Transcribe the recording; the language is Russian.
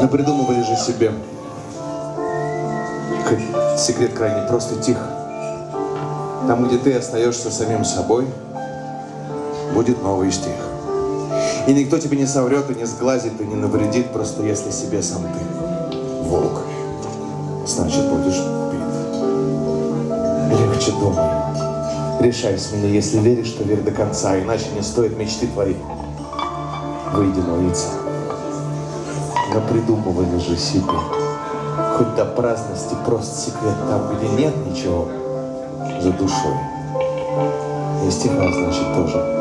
Напридумывали же себе. Секрет крайне просто тих. Там, где ты остаешься самим собой, будет новый стих. И никто тебе не соврет, и не сглазит, и не навредит, просто если себе сам ты волк, значит будешь бит. Легче думай. Решай с меня, если веришь, что верь до конца, иначе не стоит мечты твои. Выйди на лица. Напридумывали же себе. Хоть до праздности прост секрет там, где нет ничего за душой. И стиха, значит, тоже